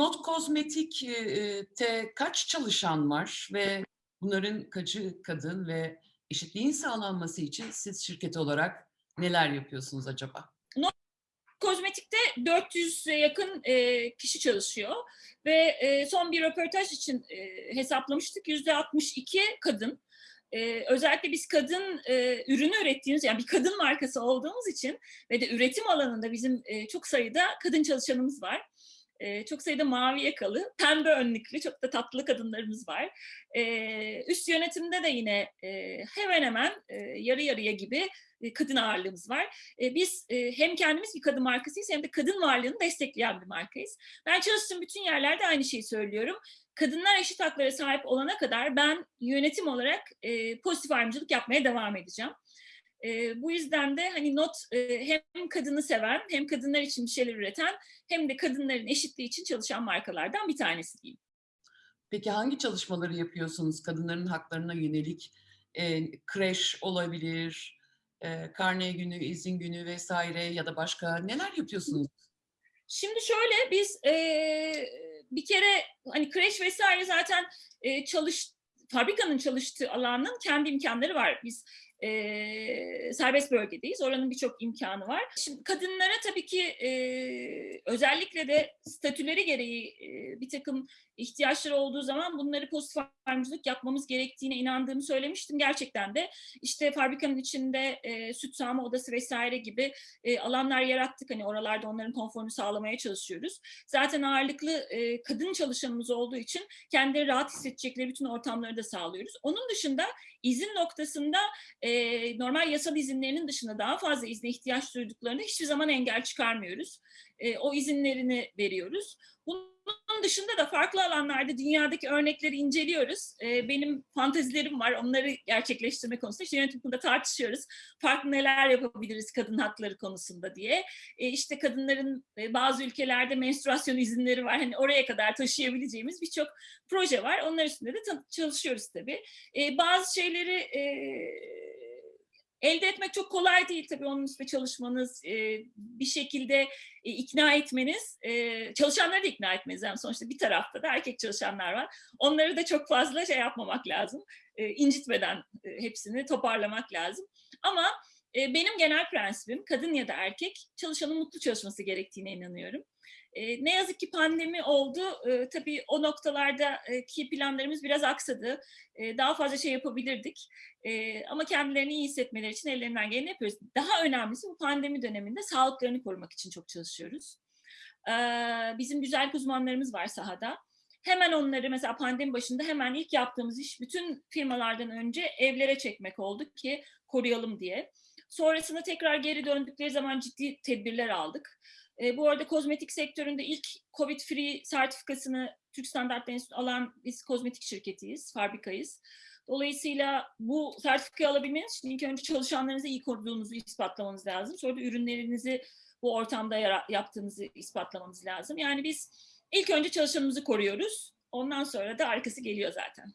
Not Kozmetik'te kaç çalışan var ve bunların kaçı kadın ve eşitliğin sağlanması için siz şirket olarak neler yapıyorsunuz acaba? Kozmetikte 400'e yakın e, kişi çalışıyor ve e, son bir röportaj için e, hesaplamıştık. %62 kadın. E, özellikle biz kadın e, ürünü ürettiğimiz, yani bir kadın markası olduğumuz için ve de üretim alanında bizim e, çok sayıda kadın çalışanımız var. Çok sayıda mavi yakalı, pembe önlüklü, çok da tatlı kadınlarımız var. Üst yönetimde de yine hemen hemen yarı yarıya gibi kadın ağırlığımız var. Biz hem kendimiz bir kadın markasıyız hem de kadın varlığını destekleyen bir markayız. Ben çalıştığım bütün yerlerde aynı şeyi söylüyorum. Kadınlar eşit haklara sahip olana kadar ben yönetim olarak pozitif ayrımcılık yapmaya devam edeceğim. Bu yüzden de hani not hem kadını seven hem kadınlar için bir şeyler üreten hem de kadınların eşitliği için çalışan markalardan bir tanesi diyeyim. Peki hangi çalışmaları yapıyorsunuz kadınların haklarına yönelik? E, kreş olabilir, e, karne günü, izin günü vesaire ya da başka neler yapıyorsunuz? Şimdi şöyle biz e, bir kere hani kreş vesaire zaten e, çalış fabrikanın çalıştığı alanın kendi imkanları var. Biz e, serbest bölgedeyiz. Oranın birçok imkanı var. Şimdi kadınlara tabii ki e, özellikle de statüleri gereği e, bir takım ihtiyaçları olduğu zaman bunları pozitif ayrımcılık yapmamız gerektiğine inandığımı söylemiştim. Gerçekten de işte fabrikanın içinde e, süt sağma odası vesaire gibi e, alanlar yarattık. Hani oralarda onların konforunu sağlamaya çalışıyoruz. Zaten ağırlıklı e, kadın çalışanımız olduğu için kendileri rahat hissedecekleri bütün ortamları da sağlıyoruz. Onun dışında izin noktasında normal yasal izinlerinin dışında daha fazla izne ihtiyaç duyduklarında hiçbir zaman engel çıkarmıyoruz. E, o izinlerini veriyoruz. Bunun dışında da farklı alanlarda dünyadaki örnekleri inceliyoruz. E, benim fantezilerim var, onları gerçekleştirme konusunda. İşte yönetim tartışıyoruz. Farklı neler yapabiliriz kadın hakları konusunda diye. E, işte kadınların e, bazı ülkelerde menstruasyon izinleri var. Hani oraya kadar taşıyabileceğimiz birçok proje var. Onlar üstünde de çalışıyoruz tabii. E, bazı şeyleri... E, elde etmek çok kolay değil tabii onun üstüne çalışmanız, e, bir şekilde e, ikna etmeniz, e, çalışanları da ikna etmeniz. Yani sonuçta bir tarafta da erkek çalışanlar var. Onları da çok fazla şey yapmamak lazım. İncitmeden hepsini toparlamak lazım. Ama benim genel prensibim kadın ya da erkek çalışanın mutlu çalışması gerektiğine inanıyorum. Ne yazık ki pandemi oldu. Tabii o noktalardaki planlarımız biraz aksadı. Daha fazla şey yapabilirdik. Ama kendilerini iyi hissetmeleri için ellerinden geleni yapıyoruz. Daha önemlisi bu pandemi döneminde sağlıklarını korumak için çok çalışıyoruz. Bizim güzel uzmanlarımız var sahada. Hemen onları mesela pandemi başında hemen ilk yaptığımız iş bütün firmalardan önce evlere çekmek oldu ki koruyalım diye. Sonrasında tekrar geri döndükleri zaman ciddi tedbirler aldık. E, bu arada kozmetik sektöründe ilk COVID-free sertifikasını Türk Standartları alan biz kozmetik şirketiyiz, fabrikayız. Dolayısıyla bu sertifikayı alabilmeniz için ilk önce çalışanlarınızı iyi koruduğunuzu ispatlamanız lazım. Sonra da ürünlerinizi bu ortamda yaptığınızı ispatlamanız lazım. Yani biz ilk önce çalışanımızı koruyoruz. Ondan sonra da arkası geliyor zaten.